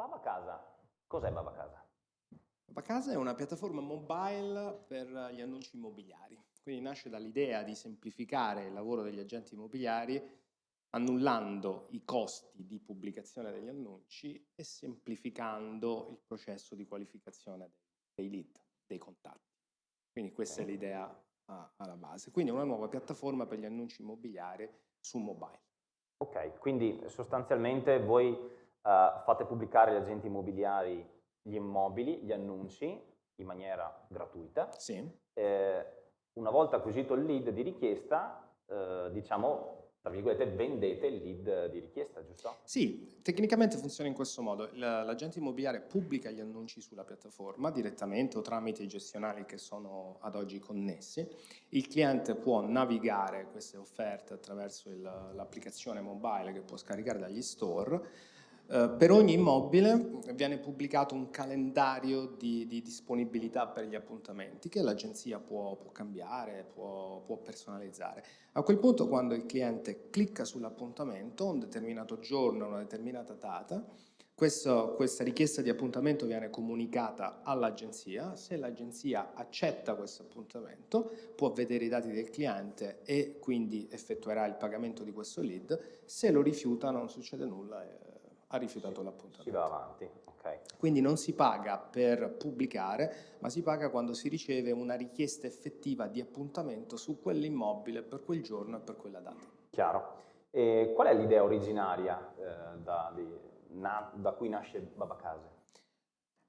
Baba Casa, cos'è Baba Casa? Baba Casa è una piattaforma mobile per gli annunci immobiliari, quindi nasce dall'idea di semplificare il lavoro degli agenti immobiliari annullando i costi di pubblicazione degli annunci e semplificando il processo di qualificazione dei lead, dei contatti. Quindi questa è l'idea alla base. Quindi è una nuova piattaforma per gli annunci immobiliari su mobile. Ok, quindi sostanzialmente voi uh, fate pubblicare agli agenti immobiliari gli immobili, gli annunci in maniera gratuita. Sì. Eh, una volta acquisito il lead di richiesta, eh, diciamo tra virgolette, vendete il lead di richiesta, giusto? Sì, tecnicamente funziona in questo modo. L'agente immobiliare pubblica gli annunci sulla piattaforma direttamente o tramite i gestionali che sono ad oggi connessi. Il cliente può navigare queste offerte attraverso l'applicazione mobile che può scaricare dagli store eh, per ogni immobile viene pubblicato un calendario di, di disponibilità per gli appuntamenti che l'agenzia può, può, cambiare, può, può, personalizzare. A quel punto quando il cliente clicca sull'appuntamento, un determinato giorno, una determinata data, questo, questa richiesta di appuntamento viene comunicata all'agenzia, se l'agenzia accetta questo appuntamento può vedere i dati del cliente e quindi effettuerà il pagamento di questo lead, se lo rifiuta non succede nulla. Ha rifiutato l'appuntamento. Si va avanti, ok. Quindi non si paga per pubblicare, ma si paga quando si riceve una richiesta effettiva di appuntamento su quell'immobile per quel giorno e per quella data. Chiaro. E qual è l'idea originaria eh, da, di, na, da cui nasce Babacase?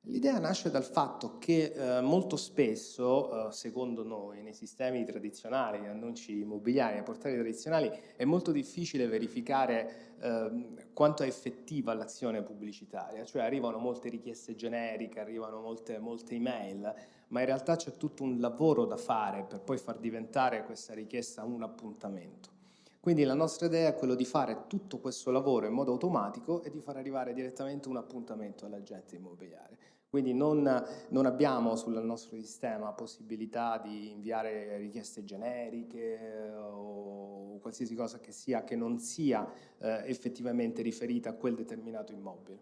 L'idea nasce dal fatto che eh, molto spesso, eh, secondo noi, nei sistemi tradizionali, annunci immobiliari, nei portali tradizionali, è molto difficile verificare eh, quanto è effettiva l'azione pubblicitaria, cioè arrivano molte richieste generiche, arrivano molte, molte email, ma in realtà c'è tutto un lavoro da fare per poi far diventare questa richiesta un appuntamento. Quindi la nostra idea è quello di fare tutto questo lavoro in modo automatico e di far arrivare direttamente un appuntamento all'agente immobiliare. Quindi non, non, abbiamo sul nostro sistema possibilità di inviare richieste generiche o qualsiasi cosa che sia che non sia eh, effettivamente riferita a quel determinato immobile.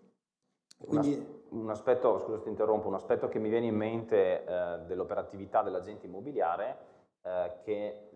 Quindi... Un, un aspetto, scusa ti interrompo, un aspetto che mi viene in mente eh, dell'operatività dell'agente immobiliare eh, che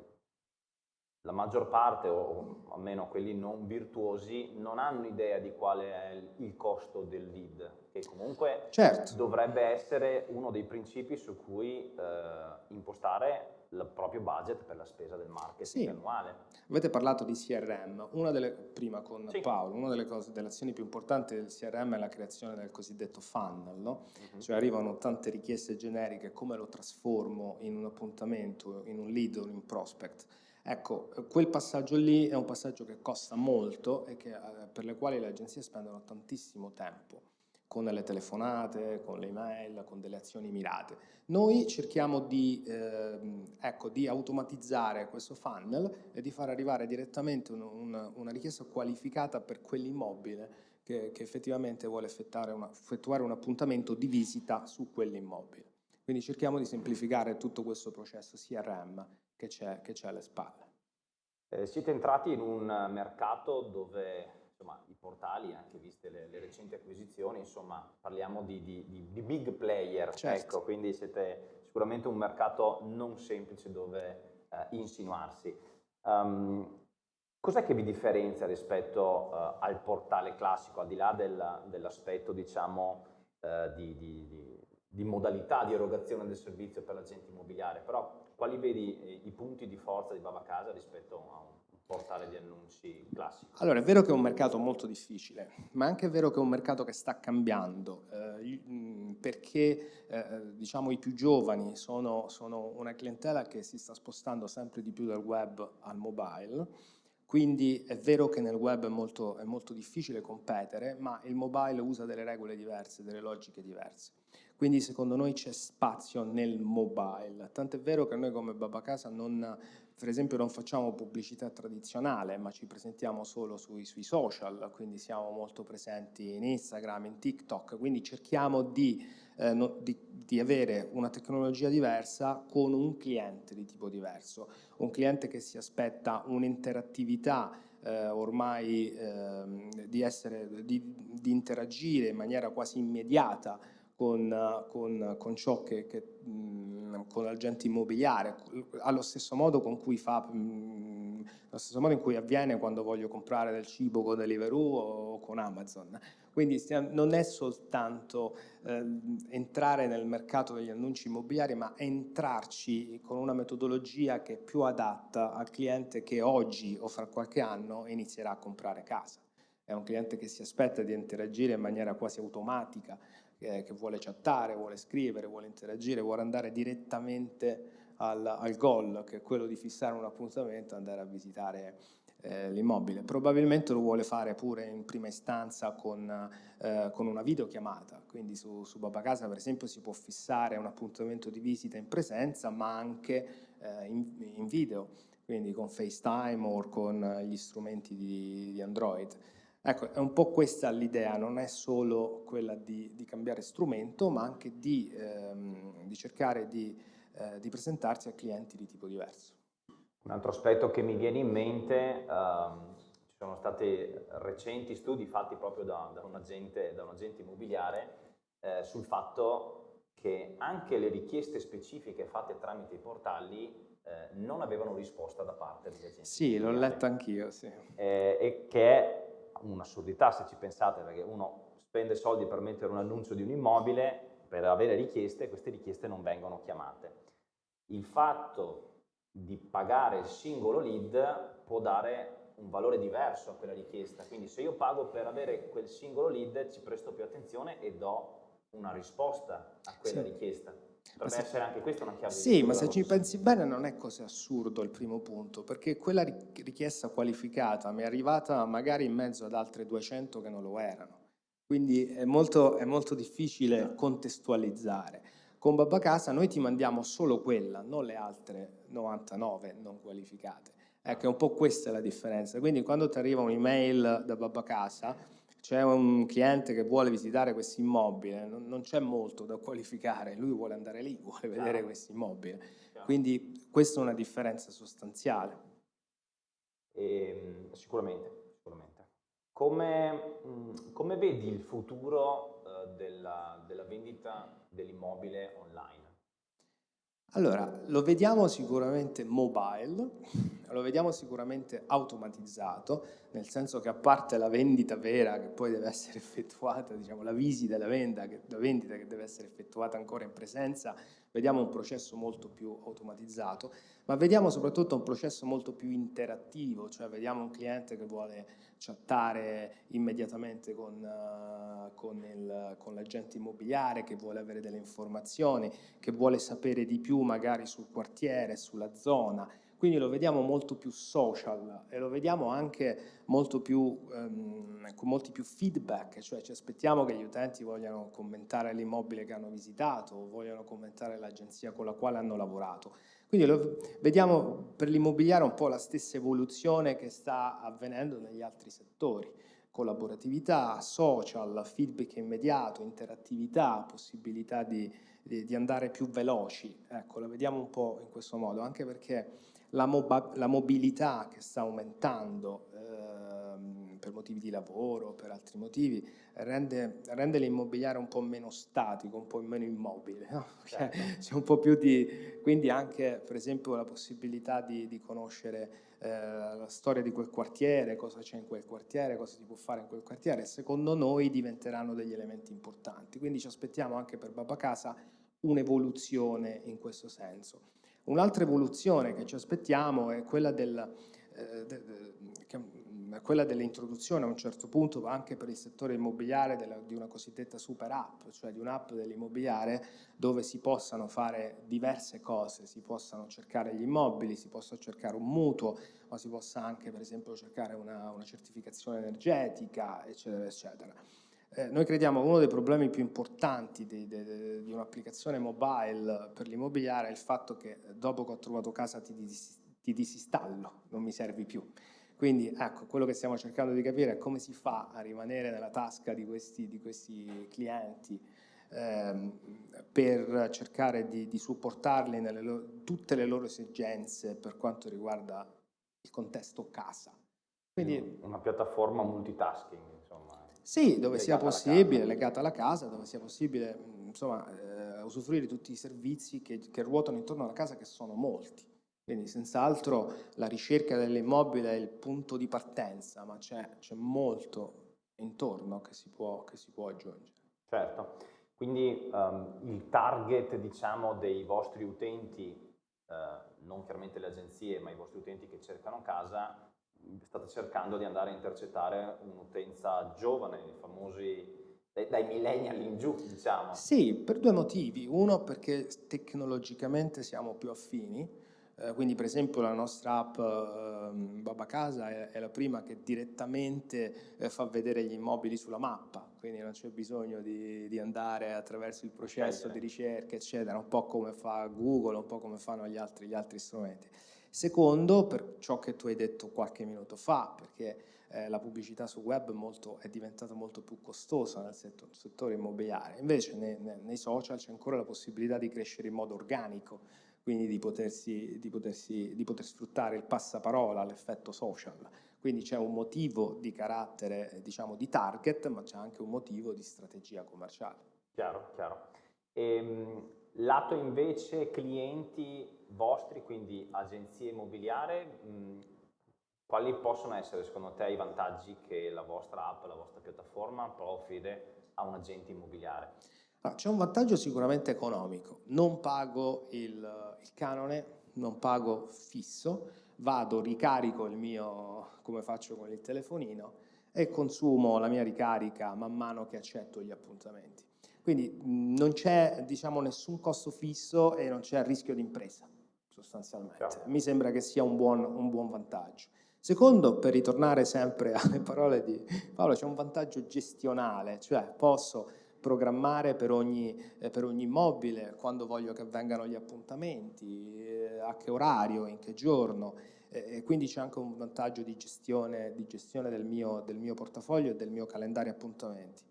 la maggior parte, o almeno quelli non virtuosi, non hanno idea di quale è il costo del lead, che comunque certo. dovrebbe essere uno dei principi su cui eh, impostare il proprio budget per la spesa del marketing sì. annuale. Avete parlato di CRM, una delle, prima con sì. Paolo, una delle, cose, delle azioni più importanti del CRM è la creazione del cosiddetto funnel, no? uh -huh. cioè arrivano tante richieste generiche, come lo trasformo in un appuntamento, in un lead o in un prospect, Ecco, quel passaggio lì è un passaggio che costa molto e che, eh, per le quali le agenzie spendono tantissimo tempo con le telefonate, con le email, con delle azioni mirate. Noi cerchiamo di, eh, ecco, di automatizzare questo funnel e di far arrivare direttamente un, un, una richiesta qualificata per quell'immobile che, che, effettivamente vuole una, effettuare un appuntamento di visita su quell'immobile. Quindi cerchiamo di semplificare tutto questo processo CRM che c'è alle spalle. Eh, siete entrati in un mercato dove insomma, i portali, anche viste le, le, recenti acquisizioni, insomma parliamo di, di, di, di big player, certo. ecco, quindi siete sicuramente un mercato non semplice dove eh, insinuarsi. Um, Cos'è che vi differenzia rispetto uh, al portale classico, al di là dell'aspetto diciamo, uh, di, di, modalità di erogazione del servizio per l'agente immobiliare, però quali vedi eh, i punti di forza di Baba Casa rispetto a un portale di annunci classico? Allora, è vero che è un mercato molto difficile, ma è anche vero che è un mercato che sta cambiando, eh, mm, perché eh, diciamo, i più giovani sono, sono una clientela che si sta spostando sempre di più dal web al mobile, quindi è vero che nel web è molto, è molto difficile competere, ma il mobile usa delle regole diverse, delle logiche diverse. Quindi secondo noi c'è spazio nel mobile, tant'è vero che noi come Babacasa non, per esempio non facciamo pubblicità tradizionale, ma ci presentiamo solo sui, sui, social, quindi siamo molto presenti in Instagram, in TikTok, quindi cerchiamo di, eh, no, di, di avere una tecnologia diversa con un cliente di tipo diverso, un cliente che si aspetta un'interattività eh, ormai eh, di, essere, di, di, interagire in maniera quasi immediata con, con, con ciò che, che mh, con l'agente immobiliare, allo stesso modo con cui fa, mh, allo stesso modo in cui avviene quando voglio comprare del cibo con Deliveroo o con Amazon. Quindi non è soltanto eh, entrare nel mercato degli annunci immobiliari, ma entrarci con una metodologia che è più adatta al cliente che oggi o fra qualche anno inizierà a comprare casa. È un cliente che si aspetta di interagire in maniera quasi automatica, eh, che vuole chattare, vuole scrivere, vuole interagire, vuole andare direttamente al, al goal, che è quello di fissare un appuntamento e andare a visitare eh, l'immobile. Probabilmente lo vuole fare pure in prima istanza con, eh, con una videochiamata, quindi su, su Babacasa per esempio si può fissare un appuntamento di visita in presenza ma anche eh, in, in, video, quindi con FaceTime o con gli strumenti di, di Android. Ecco, è un po' questa l'idea, non è solo quella di, di cambiare strumento, ma anche di, ehm, di cercare di, eh, di presentarsi a clienti di tipo diverso. Un altro aspetto che mi viene in mente, um, ci sono stati recenti studi fatti proprio da, da, un, agente, da un, agente, immobiliare eh, sul fatto che anche le richieste specifiche fatte tramite i portali eh, non avevano risposta da parte degli agenti. Sì, l'ho letto anch'io, sì. Eh, e che è un'assurdità se ci pensate, perché uno spende soldi per mettere un annuncio di un immobile, per avere richieste, queste richieste non vengono chiamate. Il fatto di pagare il singolo lead può dare un valore diverso a quella richiesta, quindi se io pago per avere quel singolo lead ci presto più attenzione e do una risposta a quella sì. richiesta. Potrebbe se, essere anche questa una chiave Sì, ma se ci pensi bene non è così assurdo il primo punto, perché quella richiesta qualificata mi è arrivata magari in mezzo ad altre 200 che non lo erano. Quindi è molto, è molto difficile contestualizzare. Con Babacasa noi ti mandiamo solo quella, non le altre 99 non qualificate. Ecco, un po' questa è la differenza. Quindi quando ti arriva un'email da Babacasa, c'è un cliente che vuole visitare questo immobile, non, non c'è molto da qualificare, lui vuole andare lì, vuole vedere questo immobile. Quindi questa è una differenza sostanziale. E, ehm, sicuramente, sicuramente. Come, come, vedi il futuro uh, della, della vendita dell'immobile online? Allora, lo vediamo sicuramente mobile, lo vediamo sicuramente automatizzato, nel senso che a parte la vendita vera che poi deve essere effettuata, diciamo la visita e la, la vendita che deve essere effettuata ancora in presenza, vediamo un processo molto più automatizzato, ma vediamo soprattutto un processo molto più interattivo, cioè vediamo un cliente che vuole chattare immediatamente con, uh, con, con l'agente immobiliare, che vuole avere delle informazioni, che vuole sapere di più magari sul quartiere, sulla zona, quindi lo vediamo molto più social e lo vediamo anche molto più, um, con molti più feedback, cioè ci aspettiamo che gli utenti vogliano commentare l'immobile che hanno visitato o vogliano commentare l'agenzia con la quale hanno lavorato. Quindi lo, vediamo per l'immobiliare un po' la stessa evoluzione che sta avvenendo negli altri settori collaboratività, social, feedback immediato, interattività, possibilità di, di, di, andare più veloci. Ecco, la vediamo un po' in questo modo, anche perché la, la mobilità che sta aumentando ehm, per motivi di lavoro, per altri motivi, rende, rende l'immobiliare un po' meno statico, un po' meno immobile. No? Certo. C'è un po' più di... Quindi anche, per esempio, la possibilità di, di conoscere eh, la storia di quel quartiere, cosa c'è in quel quartiere, cosa si può fare in quel quartiere, secondo noi diventeranno degli elementi importanti. Quindi ci aspettiamo anche per Babacasa un'evoluzione in questo senso. Un'altra evoluzione che ci aspettiamo è quella, del, eh, de, de, quella dell'introduzione a un certo punto anche per il settore immobiliare della, di una cosiddetta super app, cioè di un'app dell'immobiliare dove si possano fare diverse cose, si possano cercare gli immobili, si possa cercare un mutuo, ma si possa anche per esempio cercare una, una certificazione energetica, eccetera, eccetera. Eh, noi crediamo che uno dei problemi più importanti di, di, di un'applicazione mobile per l'immobiliare è il fatto che dopo che ho trovato casa ti, dis, ti disinstallo, non mi servi più. Quindi ecco, quello che stiamo cercando di capire è come si fa a rimanere nella tasca di questi, di questi clienti ehm, per cercare di, di supportarli nelle loro, tutte le loro esigenze per quanto riguarda il contesto casa Quindi una piattaforma multitasking. Sì, dove sia possibile, legata alla casa, dove sia possibile, insomma, eh, usufruire di tutti i servizi che, che ruotano intorno alla casa, che sono molti. Quindi senz'altro la ricerca dell'immobile è il punto di partenza, ma c'è, molto intorno che si, può, che si può aggiungere. Certo, quindi um, il target diciamo, dei vostri utenti, uh, non chiaramente le agenzie, ma i vostri utenti che cercano casa, state cercando di andare a intercettare un'utenza giovane, i famosi dai millennial in giù, diciamo. Sì, per due motivi. Uno perché tecnologicamente siamo più affini, eh, quindi per esempio la nostra app eh, Baba Casa è, è, la prima che direttamente eh, fa vedere gli immobili sulla mappa, quindi non c'è bisogno di, di, andare attraverso il processo di ricerca, eccetera, un po' come fa Google, un po' come fanno gli altri, gli altri strumenti. Secondo, per ciò che tu hai detto qualche minuto fa, perché eh, la pubblicità su web molto, è diventata molto più costosa nel settore, settore immobiliare, invece nei, nei social c'è ancora la possibilità di crescere in modo organico, quindi di, potersi, di, potersi, di poter sfruttare il passaparola, l'effetto social. Quindi c'è un motivo di carattere, diciamo, di target, ma c'è anche un motivo di strategia commerciale. Chiaro, chiaro. Ehm, lato invece clienti vostri, quindi agenzie immobiliari, mh, quali possono essere secondo te i vantaggi che la vostra app, la vostra piattaforma può offrire a un agente immobiliare? Ah, c'è un vantaggio sicuramente economico, non pago il, il, canone, non pago fisso, vado, ricarico il mio, come faccio con il telefonino, e consumo la mia ricarica man mano che accetto gli appuntamenti. Quindi non c'è diciamo, nessun costo fisso e non c'è rischio di impresa, sostanzialmente. Mi sembra che sia un buon, un buon vantaggio. Secondo, per ritornare sempre alle parole di Paolo, c'è un vantaggio gestionale, cioè posso programmare per ogni, eh, per ogni immobile, quando voglio che vengano gli appuntamenti, eh, a che orario, in che giorno, e quindi c'è anche un vantaggio di gestione, di gestione del, mio, del, mio, portafoglio e del mio calendario appuntamenti.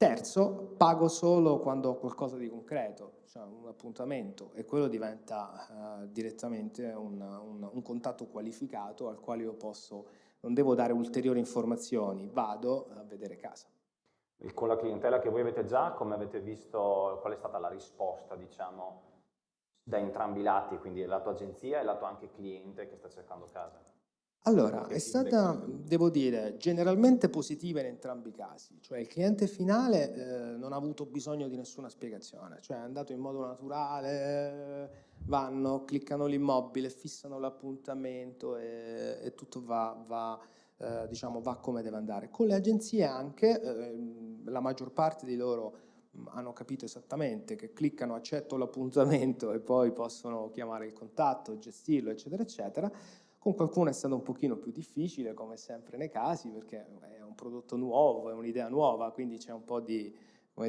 Terzo, pago solo quando ho qualcosa di concreto, cioè un appuntamento e quello diventa uh, direttamente un, un, un, contatto qualificato al quale io posso, non devo dare ulteriori informazioni, vado a vedere casa con la clientela che voi avete già, come avete visto, qual è stata la risposta, diciamo, da entrambi i lati, quindi il lato agenzia e il lato anche cliente che sta cercando casa? Allora, è stata, devo dire, generalmente positiva in entrambi i casi, cioè il cliente finale eh, non ha avuto bisogno di nessuna spiegazione, cioè è andato in modo naturale, vanno, cliccano l'immobile, fissano l'appuntamento e, e, tutto va, va eh, diciamo, va come deve andare. Con le agenzie anche, eh, la maggior parte di loro mm, hanno capito esattamente che cliccano accetto l'appuntamento e poi possono chiamare il contatto, gestirlo, eccetera, eccetera. Con qualcuno è stato un pochino più difficile, come sempre nei casi, perché è un prodotto nuovo, è un'idea nuova, quindi c'è un po' di,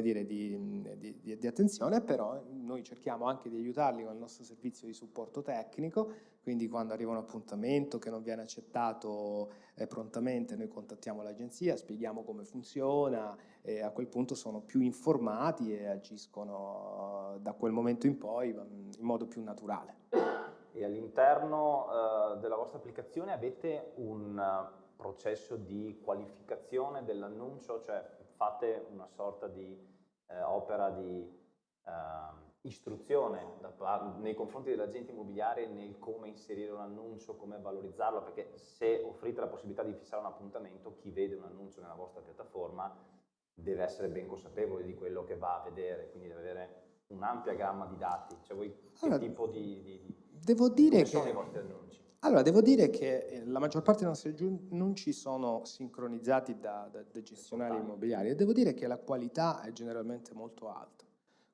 dire, di, di, di, attenzione, però noi cerchiamo anche di aiutarli con il nostro servizio di supporto tecnico, quindi quando arriva un appuntamento che non viene accettato eh, prontamente noi contattiamo l'agenzia, spieghiamo come funziona e a quel punto sono più informati e agiscono da quel momento in poi in modo più naturale. E all'interno uh, della vostra applicazione avete un uh, processo di qualificazione dell'annuncio, cioè fate una sorta di eh, opera di eh, istruzione da, nei confronti dell'agente immobiliare nel come inserire un annuncio, come valorizzarlo, perché se offrite la possibilità di fissare un appuntamento, chi vede un annuncio nella vostra piattaforma deve essere ben consapevole di quello che va a vedere, quindi deve avere un'ampia gamma di dati. Cioè voi che allora, tipo di, di, devo dire che, sono i vostri annunci? Allora, devo dire che eh, la maggior parte dei nostri annunci sono sincronizzati da, da, da gestionali immobiliari e devo dire che la qualità è generalmente molto alta.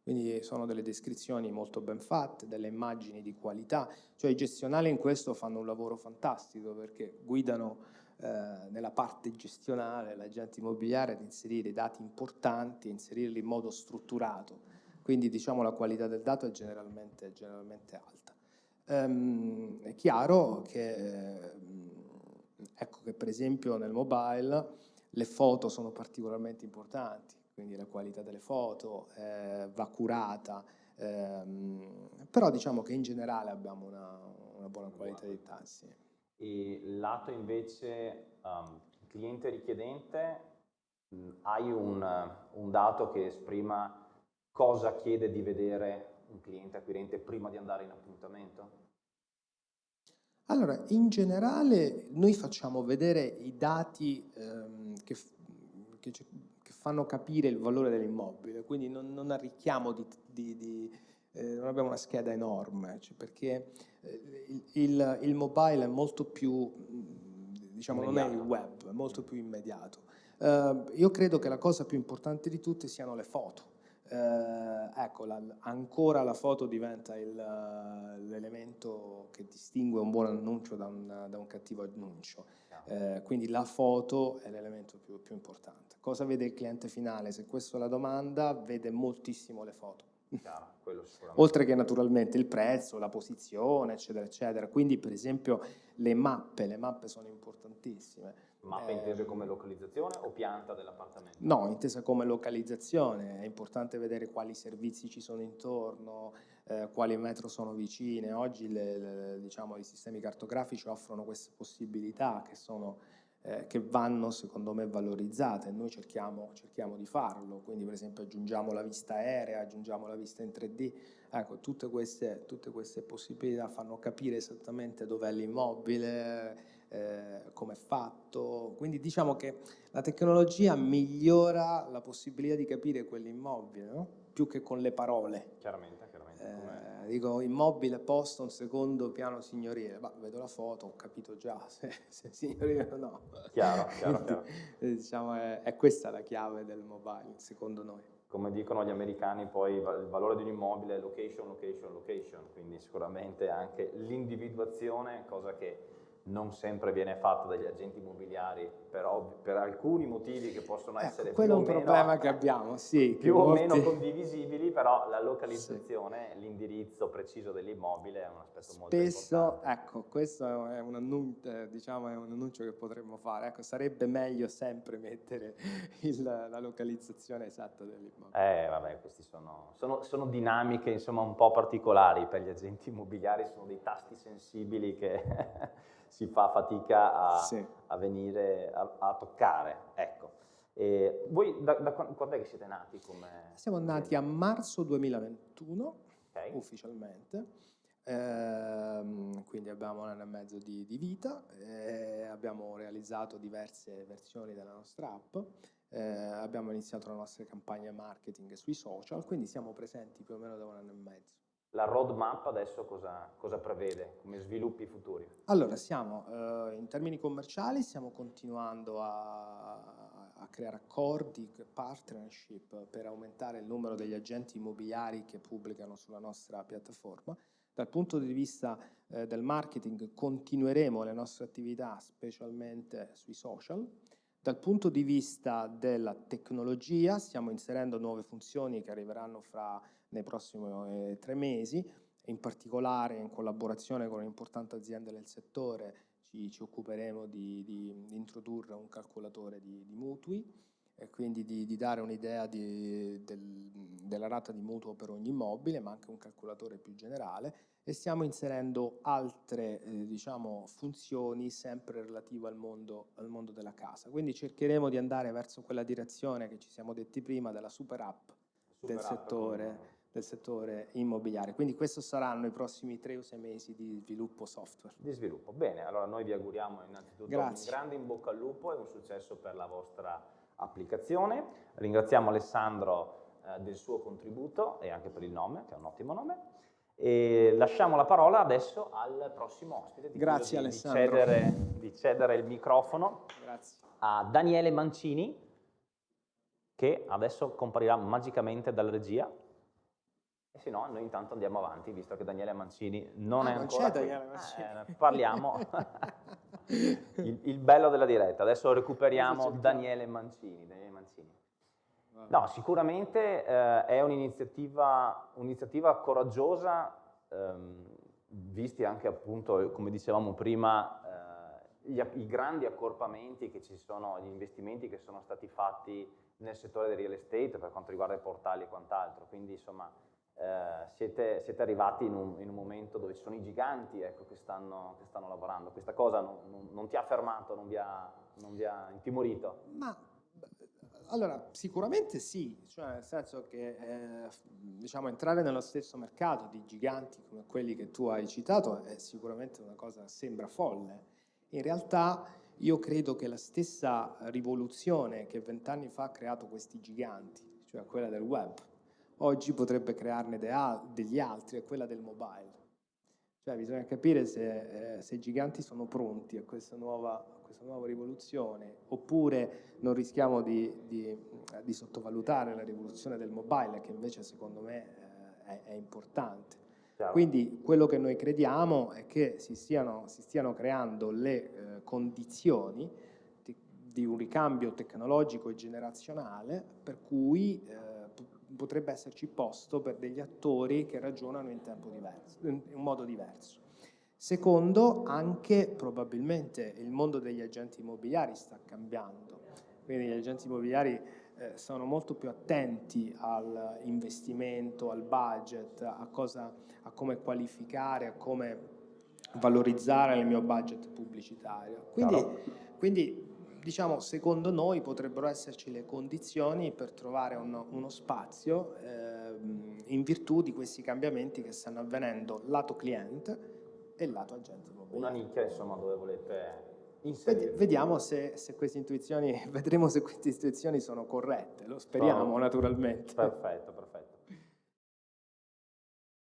Quindi sono delle descrizioni molto ben fatte, delle immagini di qualità, cioè i gestionali in questo fanno un lavoro fantastico perché guidano eh, nella parte gestionale l'agente immobiliare ad inserire dati importanti, inserirli in modo strutturato, quindi diciamo la qualità del dato è generalmente, generalmente alta. Um, è chiaro che, ecco che per esempio nel mobile le foto sono particolarmente importanti, quindi la qualità delle foto eh, va curata, ehm, però diciamo che in generale abbiamo una, una buona qualità di tassi. e lato invece um, cliente richiedente, mh, hai un, un dato che esprima cosa chiede di vedere un cliente acquirente prima di andare in appuntamento? Allora, in generale noi facciamo vedere i dati ehm, che, che, che, fanno capire il valore dell'immobile, quindi non, non, arricchiamo di, di, di eh, non abbiamo una scheda enorme, cioè perché eh, il, il, mobile è molto più, diciamo, immediato. non è il web, è molto più immediato. Uh, io credo che la cosa più importante di tutte siano le foto eh, ecco, la, ancora la foto diventa l'elemento che distingue un buon annuncio da un, da un cattivo annuncio. Eh, quindi la foto è l'elemento più, più, importante. Cosa vede il cliente finale? Se questa è la domanda, vede moltissimo le foto. Chiaro, Oltre che naturalmente il prezzo, la posizione, eccetera, eccetera. Quindi per esempio le mappe, le mappe sono importantissime Mappe eh, intese come localizzazione o pianta dell'appartamento? No, intesa come localizzazione, è importante vedere quali servizi ci sono intorno, eh, quali metro sono vicine. Oggi le, le, diciamo, i sistemi cartografici offrono queste possibilità che, sono, eh, che vanno secondo me valorizzate, noi cerchiamo, cerchiamo, di farlo, quindi per esempio aggiungiamo la vista aerea, aggiungiamo la vista in 3D, ecco tutte queste, tutte queste possibilità fanno capire esattamente dov'è l'immobile, eh, come è fatto, quindi diciamo che la tecnologia migliora la possibilità di capire quell'immobile, no? più che con le parole. Chiaramente, chiaramente. Eh, dico immobile posto un secondo piano signorile, ma vedo la foto, ho capito già se, se signorile o no. Chiaro, chiaro, chiaro. Eh, diciamo, è, è questa la chiave del mobile, secondo noi come dicono gli americani, poi il valore di un immobile è location, location, location, quindi sicuramente anche l'individuazione, cosa che non sempre viene fatta dagli agenti immobiliari però per alcuni motivi che possono ecco, essere quello è un meno, problema che abbiamo, sì. Più o molti... meno condivisibili, però la localizzazione, sì. l'indirizzo preciso dell'immobile è un aspetto Spesso, molto importante. ecco, questo è un, annuncio, diciamo, è un annuncio che potremmo fare, ecco, sarebbe meglio sempre mettere il, la localizzazione esatta dell'immobile. Eh, vabbè, queste sono, sono, sono dinamiche, insomma, un po' particolari per gli agenti immobiliari, sono dei tasti sensibili che... si fa fatica a, sì. a venire a, a, toccare. Ecco. E voi da, da, quando è che siete nati? Come... Siamo nati a marzo 2021 okay. ufficialmente. Eh, quindi abbiamo un anno e mezzo di, di vita, eh, abbiamo realizzato diverse versioni della nostra app, eh, abbiamo iniziato la nostra campagna marketing sui social, quindi siamo presenti più o meno da un anno e mezzo. La roadmap adesso cosa, cosa prevede come sviluppi futuri? Allora, siamo eh, in termini commerciali, stiamo continuando a, a, creare accordi, partnership per aumentare il numero degli agenti immobiliari che pubblicano sulla nostra piattaforma. Dal punto di vista eh, del marketing continueremo le nostre attività specialmente sui social. Dal punto di vista della tecnologia stiamo inserendo nuove funzioni che arriveranno fra nei prossimi eh, tre mesi, in particolare in collaborazione con un'importante azienda del settore ci, ci occuperemo di, di, di, introdurre un calcolatore di, di mutui e quindi di, dare un'idea del, della rata di mutuo per ogni immobile, ma anche un calcolatore più generale e stiamo inserendo altre eh, diciamo, funzioni sempre relative al mondo, al mondo della casa. Quindi cercheremo di andare verso quella direzione che ci siamo detti prima della super app super del app settore del settore immobiliare. Quindi questi saranno i prossimi tre o sei mesi di sviluppo software. Di sviluppo, bene. Allora noi vi auguriamo innanzitutto Grazie. un grande in bocca al lupo e un successo per la vostra applicazione. Ringraziamo Alessandro eh, del suo contributo e anche per il nome, che è un ottimo nome. E lasciamo la parola adesso al prossimo ospite. Grazie di, Alessandro. Di cedere, di cedere il microfono Grazie. a Daniele Mancini, che adesso comparirà magicamente dalla regia e se no, noi intanto andiamo avanti, visto che Daniele Mancini non ah, è non ancora c'è Daniele Mancini. Eh, parliamo. il, il, bello della diretta. Adesso recuperiamo Daniele Mancini. Daniele Mancini. No, sicuramente eh, è un'iniziativa, un'iniziativa coraggiosa, ehm, visti anche appunto, come dicevamo prima, eh, gli, i grandi accorpamenti che ci sono, gli investimenti che sono stati fatti nel settore del real estate per quanto riguarda i portali e quant'altro. Quindi insomma eh, siete, siete, arrivati in un, in un, momento dove ci sono i giganti ecco, che, stanno, che, stanno, lavorando. Questa cosa non, non, non ti ha fermato, non vi ha, non vi ha intimorito? Ma allora, sicuramente sì, cioè nel senso che eh, diciamo, entrare nello stesso mercato di giganti come quelli che tu hai citato è sicuramente una cosa che sembra folle. In realtà io credo che la stessa rivoluzione che vent'anni fa ha creato questi giganti, cioè quella del web, oggi potrebbe crearne de degli altri, è quella del mobile. Cioè bisogna capire se, eh, se i giganti sono pronti a questa nuova questa nuova rivoluzione, oppure non rischiamo di, di, di sottovalutare la rivoluzione del mobile, che invece secondo me eh, è, è, importante. Quindi quello che noi crediamo è che si stiano, si stiano creando le eh, condizioni di, di, un ricambio tecnologico e generazionale per cui eh, potrebbe esserci posto per degli attori che ragionano in, diverso, in un modo diverso. Secondo, anche probabilmente il mondo degli agenti immobiliari sta cambiando, quindi gli agenti immobiliari eh, sono molto più attenti all'investimento, al budget, a, cosa, a come qualificare, a come valorizzare il mio budget pubblicitario. Quindi, quindi diciamo, secondo noi potrebbero esserci le condizioni per trovare uno, uno spazio eh, in virtù di questi cambiamenti che stanno avvenendo lato cliente e il lato agente immobiliare. Una nicchia insomma dove volete inserire. Vediamo se, se, queste intuizioni, vedremo se queste intuizioni sono corrette, lo speriamo Sono... naturalmente. Perfetto.